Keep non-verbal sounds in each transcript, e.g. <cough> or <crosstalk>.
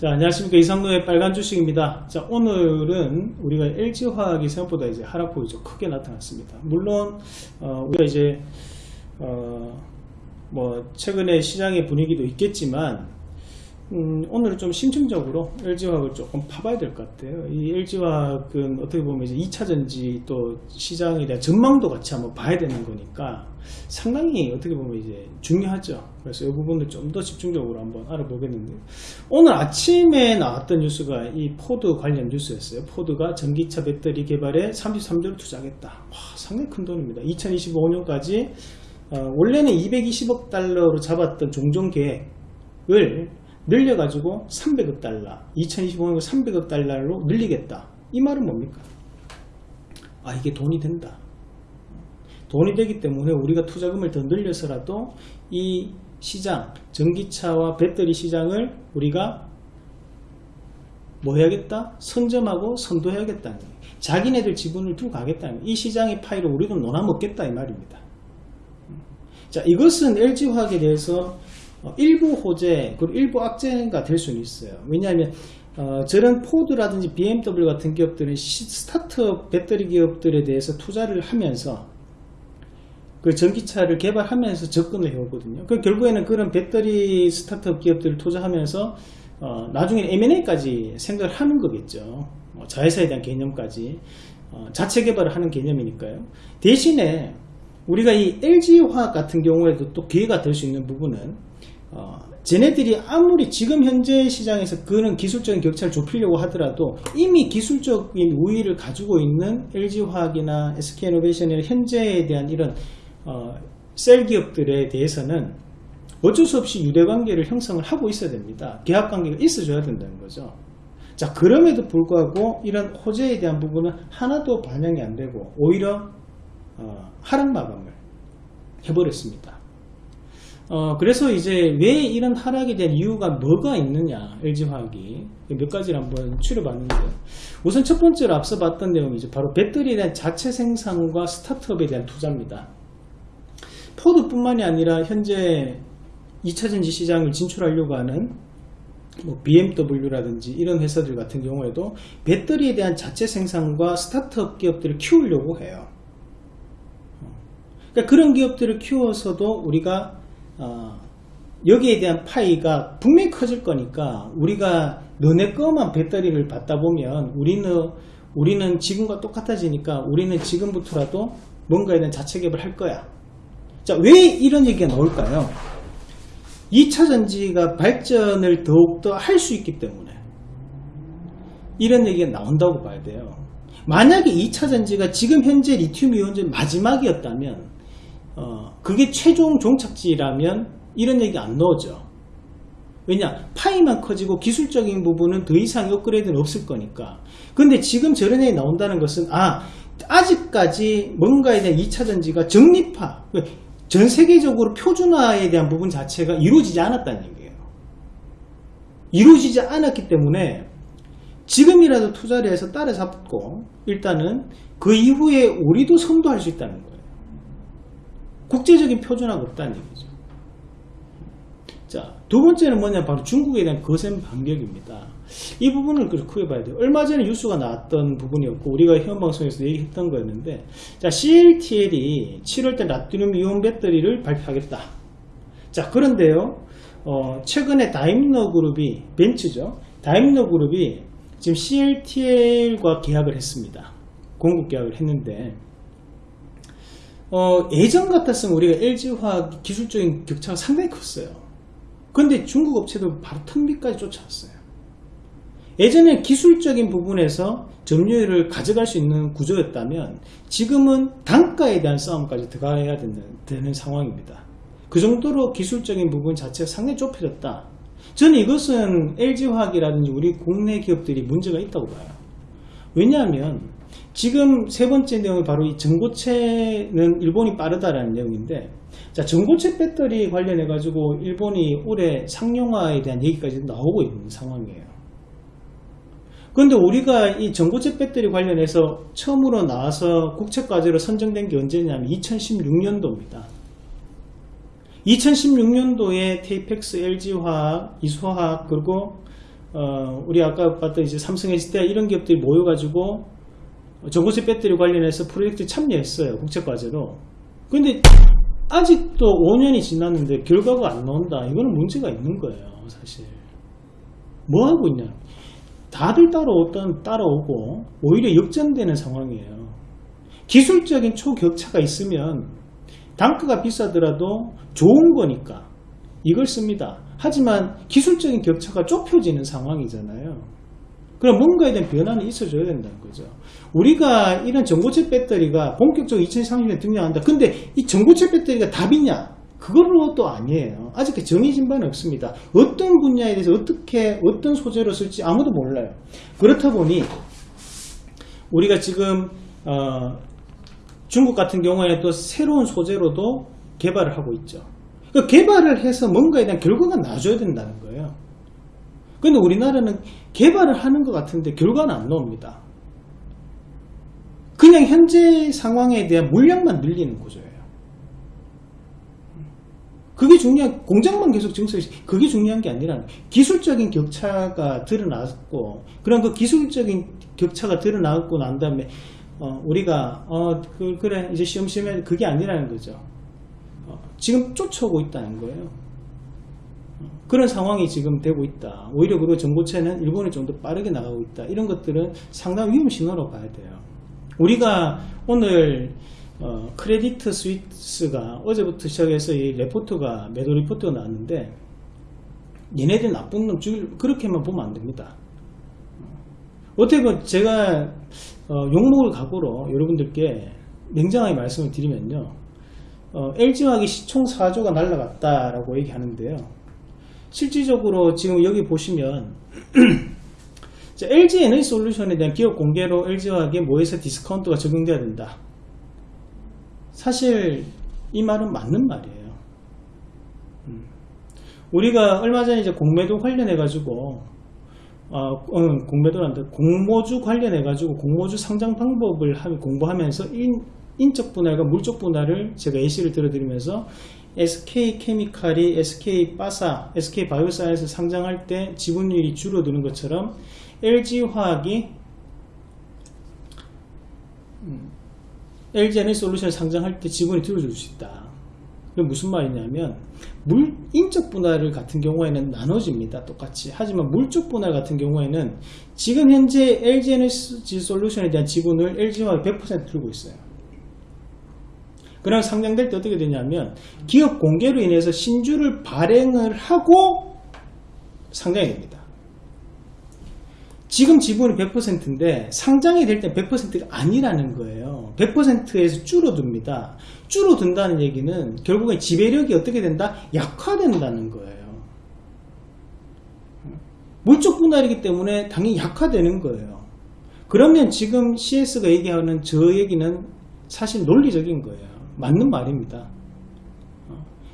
자, 안녕하십니까. 이상로의 빨간 주식입니다. 자, 오늘은 우리가 LG화학이 생각보다 이제 하락폭이 좀 크게 나타났습니다. 물론, 어, 우리가 이제, 어, 뭐, 최근에 시장의 분위기도 있겠지만, 음, 오늘은 좀 심층적으로 LG화학을 조금 파봐야 될 것 같아요. 이 LG화학은 어떻게 보면 이제 2차전지 또 시장에 대한 전망도 같이 한번 봐야 되는 거니까 상당히 어떻게 보면 이제 중요하죠. 그래서 이 부분을 좀 더 집중적으로 한번 알아보겠는데 오늘 아침에 나왔던 뉴스가 이 포드 관련 뉴스였어요. 포드가 전기차 배터리 개발에 33조를 투자하겠다. 와, 상당히 큰 돈입니다. 2025년까지 어, 원래는 220억 달러로 잡았던 종전 계획을 늘려가지고 300억 달러 2025년 300억 달러로 늘리겠다. 이 말은 뭡니까? 아 이게 돈이 된다. 돈이 되기 때문에 우리가 투자금을 더 늘려서라도 이 시장 전기차와 배터리 시장을 우리가 뭐 해야겠다 선점하고 선도해야겠다는 자기네들 지분을 두고 가겠다는 이 시장의 파이를 우리도 논아먹겠다 이 말입니다. 자 이것은 LG화학에 대해서 어, 일부 호재 그리고 일부 악재가 될 수는 있어요. 왜냐하면 어, 저런 포드라든지 BMW 같은 기업들은 스타트업 배터리 기업들에 대해서 투자를 하면서 그 전기차를 개발하면서 접근을 해오거든요. 그 결국에는 그런 배터리 스타트업 기업들을 투자하면서 어, 나중에 M&A까지 생각을 하는 거겠죠. 뭐 자회사에 대한 개념까지 어, 자체 개발을 하는 개념이니까요. 대신에 우리가 이 LG화학 같은 경우에도 또 기회가 될 수 있는 부분은 어, 쟤네들이 아무리 지금 현재 시장에서 그런 기술적인 격차를 좁히려고 하더라도 이미 기술적인 우위를 가지고 있는 LG화학이나 SK이노베이션의 현재에 대한 이런 어, 셀 기업들에 대해서는 어쩔 수 없이 유대관계를 형성을 하고 있어야 됩니다. 계약관계가 있어줘야 된다는 거죠. 자 그럼에도 불구하고 이런 호재에 대한 부분은 하나도 반영이 안 되고 오히려 어, 하락 마감을 해버렸습니다. 어, 그래서 이제 왜 이런 하락에 대한 이유가 뭐가 있느냐 LG화학이. 몇 가지를 한번 추려봤는데요. 우선 첫 번째로 앞서 봤던 내용이 이제 바로 배터리에 대한 자체 생산과 스타트업에 대한 투자입니다. 포드뿐만이 아니라 현재 2차전지 시장을 진출하려고 하는 뭐 BMW라든지 이런 회사들 같은 경우에도 배터리에 대한 자체 생산과 스타트업 기업들을 키우려고 해요. 그러니까 그런 기업들을 키워서도 우리가 어, 여기에 대한 파이가 분명히 커질 거니까 우리가 너네 거만 배터리를 받다 보면 우리는 우리는 지금과 똑같아지니까 우리는 지금부터라도 뭔가에 대한 개발을 할 거야. 자 왜 이런 얘기가 나올까요? 2차 전지가 발전을 더욱더 할 수 있기 때문에 이런 얘기가 나온다고 봐야 돼요. 만약에 2차 전지가 지금 현재 리튬 이온전 마지막이었다면 어, 그게 최종 종착지라면 이런 얘기 안 넣어져. 왜냐 파이만 커지고 기술적인 부분은 더 이상 업그레이드는 없을 거니까. 근데 지금 저런 얘기 나온다는 것은 아 아직까지 뭔가에 대한 2차전지가 정립화 전 세계적으로 표준화에 대한 부분 자체가 이루어지지 않았다는 얘기예요. 이루어지지 않았기 때문에 지금이라도 투자를 해서 따라잡고 일단은 그 이후에 우리도 선도할 수 있다는 거예요 국제적인 표준화가 없다는 얘기죠. 자, 두 번째는 뭐냐 바로 중국에 대한 거센 반격입니다. 이 부분을 크게 봐야 돼요. 얼마 전에 뉴스가 나왔던 부분이었고 우리가 현방송에서 얘기했던 거였는데 자 CLTL이 7월달 나트륨 이온 배터리를 발표하겠다. 자 그런데요 어, 최근에 다임러 그룹이 벤츠죠. 다임러 그룹이 지금 CLTL과 계약을 했습니다. 공급 계약을 했는데 어, 예전 같았으면 우리가 LG화학 기술적인 격차가 상당히 컸어요. 근데 중국 업체도 바로 턴비까지 쫓아왔어요. 예전에 기술적인 부분에서 점유율을 가져갈 수 있는 구조였다면 지금은 단가에 대한 싸움까지 들어가야 되는, 되는 상황입니다. 그 정도로 기술적인 부분 자체가 상당히 좁혀졌다. 저는 이것은 LG화학이라든지 우리 국내 기업들이 문제가 있다고 봐요. 왜냐하면 지금 세 번째 내용이 바로 이 전고체는 일본이 빠르다라는 내용인데 자 전고체 배터리 관련해 가지고 일본이 올해 상용화에 대한 얘기까지 나오고 있는 상황이에요. 그런데 우리가 이 전고체 배터리 관련해서 처음으로 나와서 국책과제로 선정된 게 언제냐면 2016년도입니다. 2016년도에 테이펙스, LG화학, 이소화학 그리고 어, 우리 아까 봤던 이제 삼성 SDI 이런 기업들이 모여가지고 전고체 배터리 관련해서 프로젝트 참여했어요. 국제과제로. 근데 아직도 5년이 지났는데 결과가 안 나온다. 이거는 문제가 있는 거예요. 사실. 뭐 하고 있냐. 다들 따라오던 따라오고 오히려 역전되는 상황이에요. 기술적인 초격차가 있으면 단가가 비싸더라도 좋은 거니까 이걸 씁니다. 하지만 기술적인 격차가 좁혀지는 상황이잖아요. 그럼 뭔가에 대한 변화는 있어줘야 된다는 거죠. 우리가 이런 전고체 배터리가 본격적으로 2030년에 등장한다. 근데 이 전고체 배터리가 답이냐? 그걸로 또 아니에요. 아직 정해진 바는 없습니다. 어떤 분야에 대해서 어떻게 어떤 소재로 쓸지 아무도 몰라요. 그렇다 보니 우리가 지금 어, 중국 같은 경우에 또 새로운 소재로도 개발을 하고 있죠. 그 개발을 해서 뭔가에 대한 결과가 나줘야 된다는 거예요. 근데 우리나라는 개발을 하는 것 같은데 결과는 안 나옵니다. 그냥 현재 상황에 대한 물량만 늘리는 구조예요. 그게 중요한 공장만 계속 증설 그게 중요한 게 아니라 기술적인 격차가 드러났고 그런 그 기술적인 격차가 드러나고 난 다음에 어, 우리가 어, 그, 래 이제 시험시험 해 그게 아니라는 거죠. 어, 지금 쫓아오고 있다는 거예요. 어, 그런 상황이 지금 되고 있다. 오히려 그리고 전고체는 일본이 좀 더 빠르게 나가고 있다. 이런 것들은 상당히 위험 신호로 봐야 돼요. 우리가 오늘 어, 크레디트 스위스가 어제부터 시작해서 이 레포트가 매도 리포트가 나왔는데 얘네들 나쁜 놈 죽일 그렇게만 보면 안 됩니다. 어떻게 보면 제가 어, 욕먹을 각오로 여러분들께 냉정하게 말씀을 드리면요 어, LG화학이 시총 4조가 날라갔다라고 얘기하는데요 실질적으로 지금 여기 보시면 <clears throat> LG 에너지 솔루션에 대한 기업 공개로 LG화학의 모회사 디스카운트가 적용돼야 된다 사실 이 말은 맞는 말이에요. 음. 우리가 얼마 전에 이제 공매도 관련해 가지고 어, 어, 공매도란다 공모주 관련해 가지고 공모주 상장 방법을 공부하면서 인, 인적 분할과 물적 분할을 제가 예시를 들어드리면서 SK 케미칼이 SK 바사, SK 바이오사이언스 상장할 때 지분율이 줄어드는 것처럼 LG 화학이 음, 상장할 때 지분이 줄어들 수 있다. 그게 무슨 말이냐면 물 인적 분할 같은 경우에는 나눠집니다. 똑같이. 하지만 물적 분할 같은 경우에는 지금 현재 LG 에너지 솔루션에 대한 지분을 LG화학이 100% 들고 있어요. 그럼 상장될 때 어떻게 되냐면 기업 공개로 인해서 신주를 발행을 하고 상장이 됩니다. 지금 지분이 100%인데 상장이 될 때 100%가 아니라는 거예요. 100%에서 줄어듭니다. 줄어든다는 얘기는 결국에 지배력이 어떻게 된다? 약화된다는 거예요. 물적 분할이기 때문에 당연히 약화되는 거예요. 그러면 지금 CS가 얘기하는 저 얘기는 사실 논리적인 거예요. 맞는 말입니다.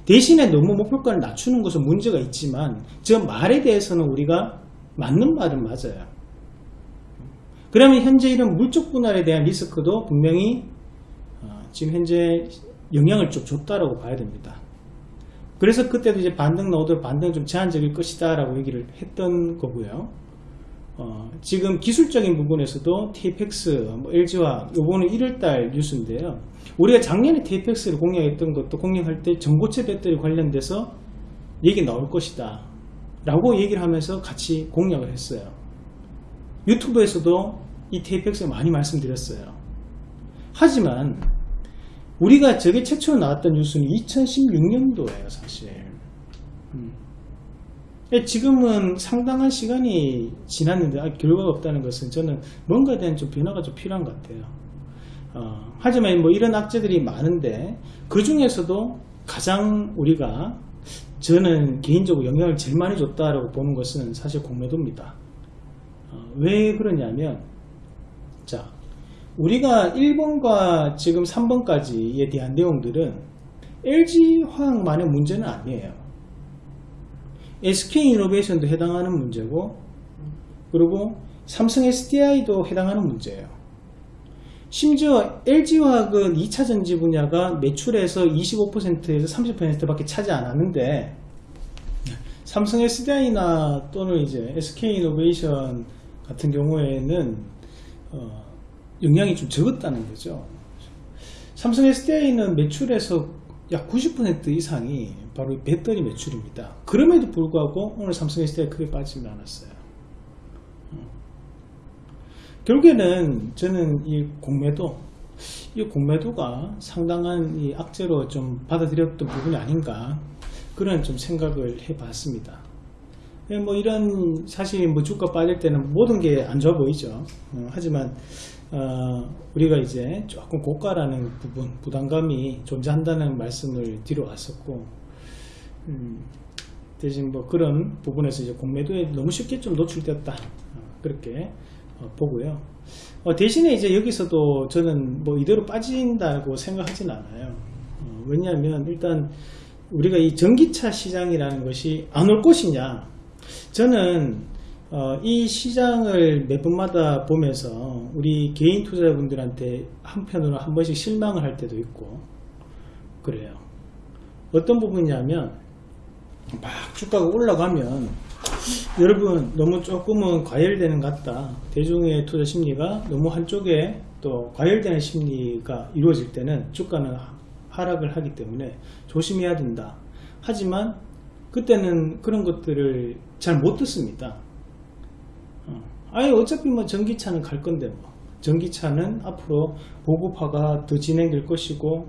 대신에 너무 목표가를 낮추는 것은 문제가 있지만 저 말에 대해서는 우리가 맞는 말은 맞아요. 그러면 현재 이런 물적 분할에 대한 리스크도 분명히 어, 지금 현재 영향을 좀 줬다라고 봐야 됩니다. 그래서 그때도 이제 반등 넣어도 반등 좀 제한적일 것이다 라고 얘기를 했던 거고요. 어, 지금 기술적인 부분에서도 TFX, 뭐 LG화 요거는 1월달 뉴스인데요. 우리가 작년에 TFX를 공략했던 것도 공략할 때 전고체 배터리 관련돼서 얘기 나올 것이다 라고 얘기를 하면서 같이 공략을 했어요. 유튜브에서도 이 TFX를 많이 말씀드렸어요. 하지만 우리가 저게 최초로 나왔던 뉴스는 2016년도예요 사실. 음. 예, 지금은 상당한 시간이 지났는데 아, 결과가 없다는 것은 저는 뭔가에 대한 좀 변화가 좀 필요한 것 같아요. 어, 하지만 뭐 이런 악재들이 많은데 그 중에서도 가장 우리가 저는 개인적으로 영향을 제일 많이 줬다라고 보는 것은 사실 공매도입니다. 어, 왜 그러냐면 자, 우리가 1번과 지금 3번까지에 대한 내용들은 LG화학만의 문제는 아니에요. SK이노베이션도 해당하는 문제고 그리고 삼성 SDI도 해당하는 문제예요. 심지어 LG화학은 2차 전지 분야가 매출에서 25%에서 30% 밖에 차지 않았는데 삼성 SDI나 또는 이제 SK 이노베이션 같은 경우에는 어, 영향이 좀 적었다는 거죠. 삼성 SDI는 매출에서 약 90% 이상이 바로 이 배터리 매출입니다. 그럼에도 불구하고 오늘 삼성 SDI 크게 빠지지 않았어요. 어. 결국에는 저는 이 공매도 이 공매도가 상당한 이 악재로 좀 받아들였던 부분이 아닌가 그런 좀 생각을 해 봤습니다. 예, 뭐 이런 사실 뭐 주가 빠질 때는 모든 게 안 좋아 보이죠. 어, 하지만 어, 우리가 이제 조금 고가라는 부분 부담감이 존재한다는 말씀을 뒤로 왔었고 음, 대신 뭐 그런 부분에서 이제 공매도에 너무 쉽게 좀 노출되었다 어, 그렇게 어, 보고요. 어, 대신에 이제 여기서도 저는 뭐 이대로 빠진다고 생각하진 않아요. 어, 왜냐하면 일단 우리가 이 전기차 시장이라는 것이 안 올 것이냐 저는 어, 이 시장을 매 번마다 보면서 우리 개인 투자자분들한테 한편으로 한 번씩 실망을 할 때도 있고 그래요 어떤 부분이냐면 막 주가가 올라가면 여러분 너무 조금은 과열되는 것 같다 대중의 투자 심리가 너무 한쪽에 또 과열되는 심리가 이루어질 때는 주가는 하락을 하기 때문에 조심해야 된다. 하지만 그때는 그런 것들을 잘 못 듣습니다. 어. 아예 어차피 뭐 전기차는 갈 건데 뭐 전기차는 앞으로 보급화가 더 진행될 것이고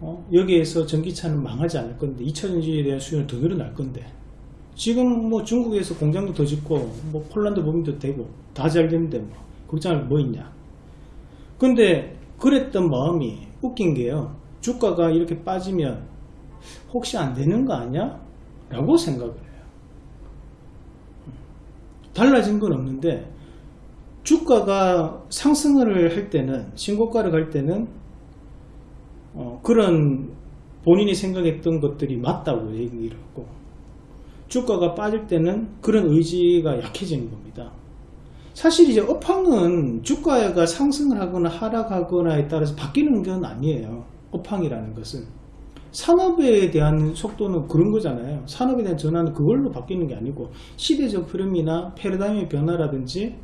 어? 여기에서 전기차는 망하지 않을 건데 2차 전지에 대한 수요는 더 늘어날 건데 지금 뭐 중국에서 공장도 더 짓고 뭐 폴란드 법인도 되고 다 잘 되는데 뭐 걱정할 뭐 있냐 근데 그랬던 마음이 웃긴 게요 주가가 이렇게 빠지면 혹시 안 되는 거 아니야? 라고 생각을. 달라진 건 없는데 주가가 상승을 할 때는 신고가를 갈 때는 어, 그런 본인이 생각했던 것들이 맞다고 얘기를 하고 주가가 빠질 때는 그런 의지가 약해지는 겁니다. 사실 이제 업황은 주가가 상승을 하거나 하락하거나에 따라서 바뀌는 건 아니에요. 업황이라는 것은 산업에 대한 속도는 그런 거잖아요. 산업에 대한 전환은 그걸로 바뀌는 게 아니고 시대적 흐름이나 패러다임의 변화라든지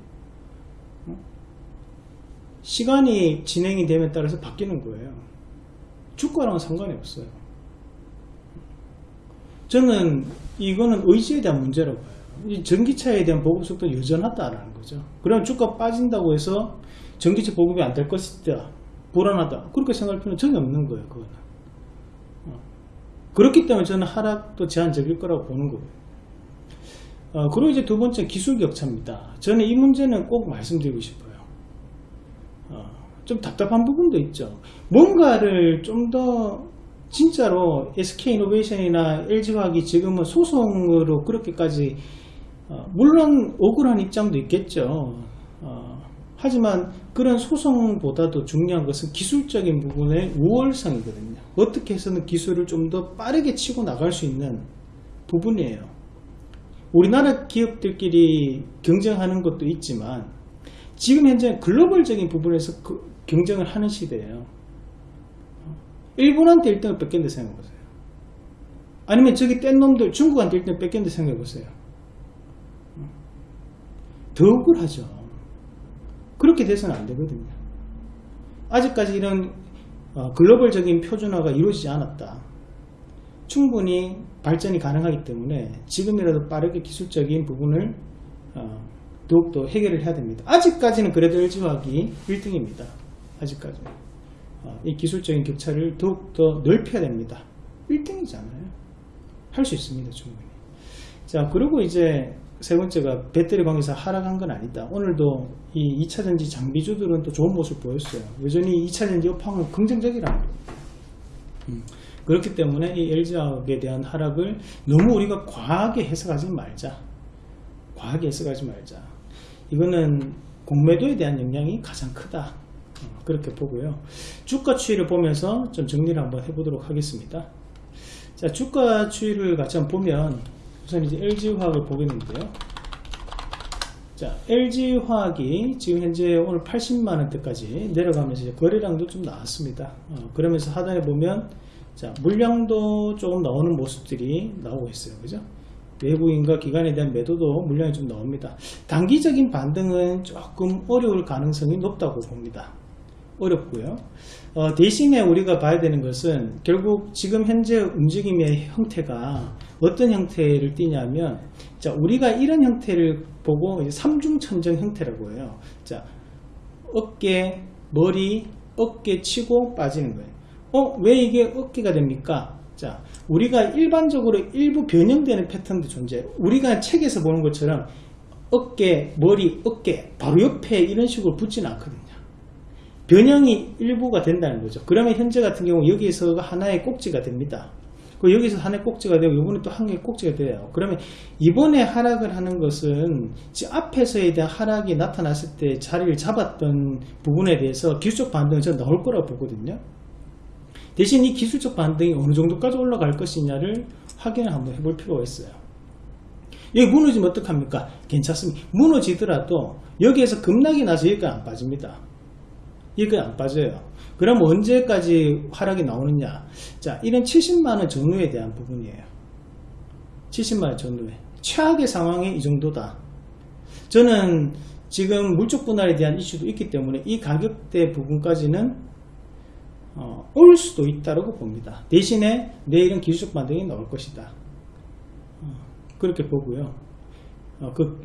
어? 시간이 진행이 됨에 따라서 바뀌는 거예요. 주가랑은 상관이 없어요. 저는 이거는 의지에 대한 문제라고 봐요. 이 전기차에 대한 보급 속도는 여전하다라는 거죠. 그럼 주가 빠진다고 해서 전기차 보급이 안 될 것이다 불안하다 그렇게 생각할 필요는 전혀 없는 거예요 그거는. 어. 그렇기 때문에 저는 하락도 제한적일 거라고 보는 거예요. 어, 그리고 이제 두 번째 기술 격차입니다. 저는 이 문제는 꼭 말씀드리고 싶어요. 어, 좀 답답한 부분도 있죠. 뭔가를 좀 더 진짜로 SK이노베이션이나 LG화학이 지금은 소송으로 그렇게까지 어, 물론 억울한 입장도 있겠죠. 어, 하지만 그런 소송보다도 중요한 것은 기술적인 부분의 우월성이거든요. 어떻게 해서는 기술을 좀 더 빠르게 치고 나갈 수 있는 부분이에요. 우리나라 기업들끼리 경쟁하는 것도 있지만 지금 현재 글로벌적인 부분에서 그 경쟁을 하는 시대예요. 일본한테 1등을 뺏겼는데 생각해보세요. 아니면 저기 뗀 놈들 중국한테 1등 뺏겼는데 생각해보세요. 더 억울하죠. 그렇게 돼서는 안 되거든요. 아직까지 이런 어, 글로벌적인 표준화가 이루어지지 않았다. 충분히 발전이 가능하기 때문에 지금이라도 빠르게 기술적인 부분을 어, 더욱더 해결을 해야 됩니다. 아직까지는 그래도 LG화학이 1등입니다. 아직까지 어, 이 기술적인 격차를 더욱더 넓혀야 됩니다. 1등이잖아요. 할 수 있습니다. 충분히. 자 그리고 이제 세 번째가 배터리 광에서 하락한 건 아니다. 오늘도 이 2차전지 장비주들은 또 좋은 모습 보였어요. 여전히 2차전지 업황은 긍정적이라는 거예요. 음. 그렇기 때문에 이 LG화학에 대한 하락을 너무 우리가 과하게 해석하지 말자. 과하게 해석하지 말자. 이거는 공매도에 대한 영향이 가장 크다. 어, 그렇게 보고요. 주가 추이를 보면서 좀 정리를 한번 해보도록 하겠습니다. 자, 주가 추이를 같이 한번 보면 우선 이제 LG화학을 보겠는데요. 자, LG화학이 지금 현재 오늘 80만원대까지 내려가면서 거래량도 좀 나왔습니다. 어, 그러면서 하단에 보면 자, 물량도 조금 나오는 모습들이 나오고 있어요. 그죠? 외국인과 기관에 대한 매도도 물량이 좀 나옵니다. 단기적인 반등은 조금 어려울 가능성이 높다고 봅니다. 어렵고요. 어, 대신에 우리가 봐야 되는 것은 결국 지금 현재 움직임의 형태가 어떤 형태를 띠냐면 자 우리가 이런 형태를 보고 삼중천정 형태라고 해요. 자 어깨, 머리, 어깨 치고 빠지는 거예요. 어, 왜 이게 어깨가 됩니까? 자, 우리가 일반적으로 일부 변형되는 패턴도 존재해요. 우리가 책에서 보는 것처럼 어깨, 머리, 어깨 바로 옆에 이런 식으로 붙지는 않거든요. 변형이 일부가 된다는 거죠. 그러면 현재 같은 경우 여기에서 하나의 꼭지가 됩니다. 그 여기서 하나의 꼭지가 되고 이번에 또 한 개의 꼭지가 돼요. 그러면 이번에 하락을 하는 것은 앞에서에 대한 하락이 나타났을 때 자리를 잡았던 부분에 대해서 기술적 반등은 저는 나올 거라고 보거든요. 대신 이 기술적 반등이 어느 정도까지 올라갈 것이냐를 확인을 한번 해볼 필요가 있어요. 여기 무너지면 어떡합니까? 괜찮습니다. 무너지더라도 여기에서 급락이 나서 여기가 안 빠집니다. 여기가 안 빠져요. 그럼 언제까지 하락이 나오느냐? 자, 이런 70만원 전후에 대한 부분이에요. 70만원 전후에. 최악의 상황이 이 정도다. 저는 지금 물적 분할에 대한 이슈도 있기 때문에 이 가격대 부분까지는 어, 올 수도 있다고 봅니다. 대신에 내일은 기술적 반등이 나올 것이다. 어, 그렇게 보고요. 어, 그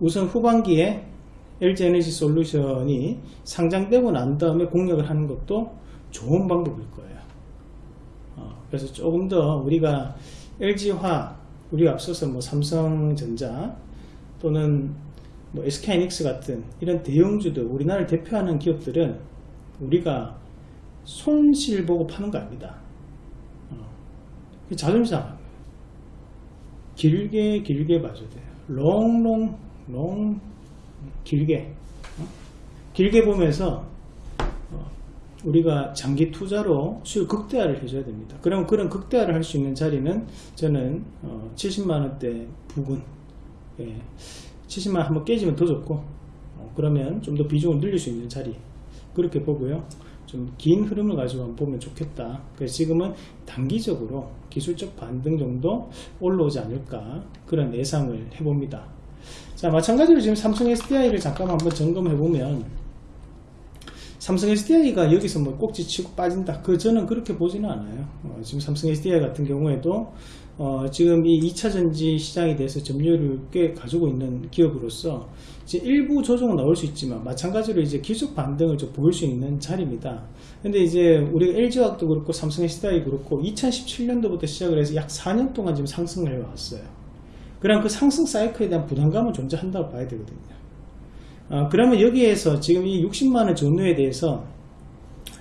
우선 후반기에 LG에너지 솔루션이 상장되고 난 다음에 공략을 하는 것도 좋은 방법일 거예요. 어, 그래서 조금 더 우리가 LG화, 우리가 앞서서 뭐 삼성전자 또는 뭐 SK이닉스 같은 이런 대형주들, 우리나라를 대표하는 기업들은 우리가 손실 보고 파는 거 아닙니다. 어, 자존심 상한 길게 길게 봐줘야 돼요. 롱롱 롱 길게 어? 길게 보면서 어, 우리가 장기 투자로 수익 극대화를 해줘야 됩니다. 그럼 그런 극대화를 할 수 있는 자리는 저는 어, 70만원대 부근 예, 70만원 한번 깨지면 더 좋고 어, 그러면 좀 더 비중을 늘릴 수 있는 자리 그렇게 보고요. 좀 긴 흐름을 가지고 보면 좋겠다. 그래서 지금은 단기적으로 기술적 반등 정도 올라오지 않을까 그런 예상을 해봅니다. 자 마찬가지로 지금 삼성 SDI를 잠깐 한번 점검해 보면 삼성 SDI가 여기서 뭐 꼭지 치고 빠진다 그 저는 그렇게 보지는 않아요 어, 지금 삼성 SDI 같은 경우에도 어, 지금 이 2차전지 시장에 대해서 점유율을 꽤 가지고 있는 기업으로서 이제 일부 조정은 나올 수 있지만 마찬가지로 이제 기술 반등을 좀 보일 수 있는 자리입니다. 근데 이제 우리 LG화학도 그렇고 삼성 SDI 그렇고 2017년도부터 시작을 해서 약 4년 동안 지금 상승을 해왔어요. 그럼 그 상승 사이클에 대한 부담감은 존재한다고 봐야 되거든요. 어, 그러면 여기에서 지금 이 60만원 전후에 대해서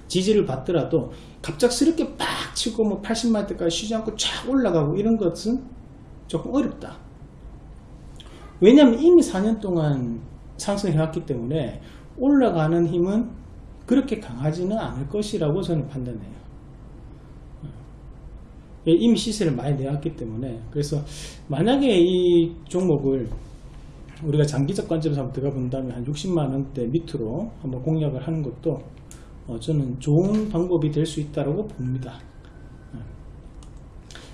지지를 받더라도 갑작스럽게 빡 치고 뭐 80만 대까지 쉬지 않고 쫙 올라가고 이런 것은 조금 어렵다. 왜냐하면 이미 4년 동안 상승해왔기 때문에 올라가는 힘은 그렇게 강하지는 않을 것이라고 저는 판단해요. 예, 이미 시세를 많이 내왔기 때문에 그래서 만약에 이 종목을 우리가 장기적 관점에서 한번 들어가 본다면 한 60만원대 밑으로 한번 공략을 하는 것도 어, 저는 좋은 방법이 될 수 있다고 봅니다 예.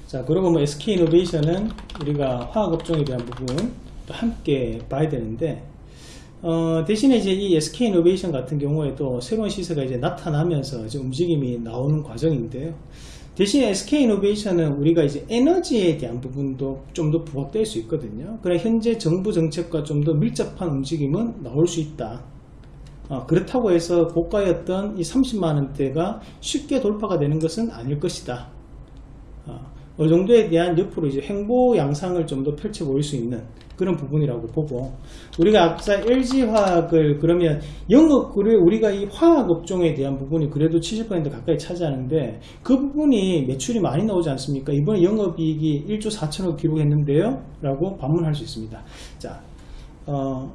자 그리고 뭐 SK이노베이션은 우리가 화학업종에 대한 부분 또 함께 봐야 되는데 어, 대신에 이제 이 SK이노베이션 같은 경우에도 새로운 시세가 이제 나타나면서 이제 움직임이 나오는 과정인데요 대신에 SK이노베이션은 우리가 이제 에너지에 대한 부분도 좀 더 부각될 수 있거든요. 그래 현재 정부 정책과 좀 더 밀접한 움직임은 나올 수 있다. 어, 그렇다고 해서 고가였던 이 30만원대가 쉽게 돌파가 되는 것은 아닐 것이다. 어, 어느 정도에 대한 옆으로 이제 횡보 양상을 좀 더 펼쳐 보일 수 있는 그런 부분이라고 보고 우리가 앞서 LG화학을 그러면 영업을 우리가 이 화학 업종에 대한 부분이 그래도 70% 가까이 차지하는데 그 부분이 매출이 많이 나오지 않습니까? 이번에 영업이익이 1조 4천억 기록했는데요 라고 반문할 수 있습니다. 자, 어,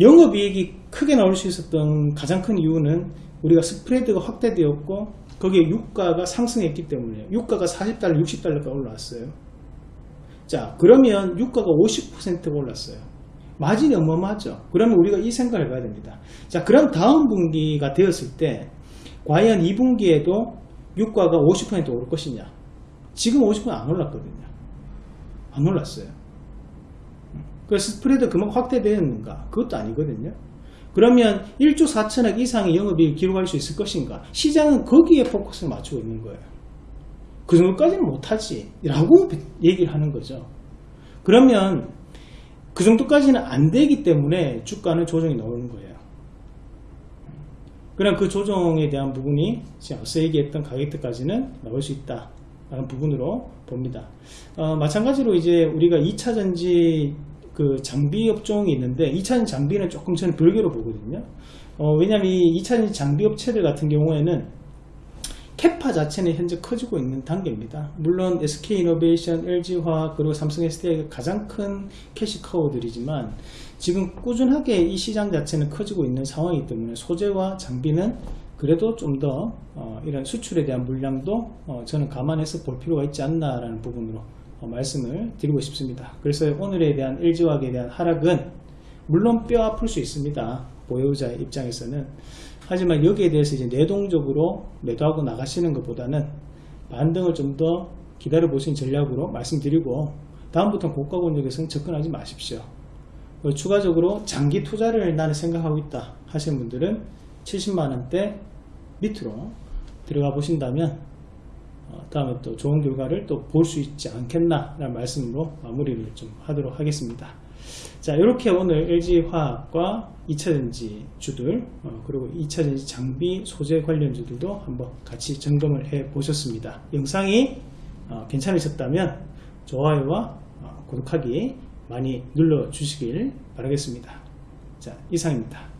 영업이익이 크게 나올 수 있었던 가장 큰 이유는 우리가 스프레드가 확대되었고 거기에 유가가 상승했기 때문에 유가가 40달러 60달러가 올라왔어요. 자 그러면 유가가 50%가 올랐어요. 마진이 어마어마하죠. 그러면 우리가 이 생각을 해봐야 됩니다. 자 그럼 다음 분기가 되었을 때 과연 2분기에도 유가가 50% 오를 것이냐? 지금 50%안 올랐거든요. 안 올랐어요. 그래서 스프레드 그만큼 확대되었는가? 그것도 아니거든요. 그러면 1조 4천억 이상의 영업이익 기록할 수 있을 것인가? 시장은 거기에 포커스를 맞추고 있는 거예요. 그 정도까지는 못하지. 라고 얘기를 하는 거죠. 그러면 그 정도까지는 안 되기 때문에 주가는 조정이 나오는 거예요. 그럼 그 조정에 대한 부분이 지금 앞서 얘기했던 가격대까지는 나올 수 있다. 라는 부분으로 봅니다. 어, 마찬가지로 이제 우리가 2차전지 그 장비 업종이 있는데 2차전지 장비는 조금 저는 별개로 보거든요. 어, 왜냐하면 이 2차전지 장비 업체들 같은 경우에는 capa 자체는 현재 커지고 있는 단계입니다. 물론 SK이노베이션, LG화학 그리고 삼성 SDI가 가장 큰 cash cow들이지만 지금 꾸준하게 이 시장 자체는 커지고 있는 상황이기 때문에 소재와 장비는 그래도 좀더 어, 이런 수출에 대한 물량도 어, 저는 감안해서 볼 필요가 있지 않나라는 부분으로 어, 말씀을 드리고 싶습니다. 그래서 오늘에 대한 LG화학에 대한 하락은 물론 뼈 아플 수 있습니다. 보유자 입장에서는 하지만 여기에 대해서 이제 내동적으로 매도하고 나가시는 것보다는 반등을 좀 더 기다려 보시는 전략으로 말씀드리고 다음부터는 고가 권역에서는 접근하지 마십시오. 그리고 추가적으로 장기 투자를 나는 생각하고 있다 하시는 분들은 70만원대 밑으로 들어가 보신다면 어, 다음에 또 좋은 결과를 또 볼 수 있지 않겠나 라는 말씀으로 마무리를 좀 하도록 하겠습니다. 자 이렇게 오늘 LG화학과 2차전지 주들 어, 그리고 2차전지 장비 소재 관련주들도 한번 같이 점검을 해 보셨습니다. 영상이 어, 괜찮으셨다면 좋아요와 어, 구독하기 많이 눌러 주시길 바라겠습니다. 자 이상입니다.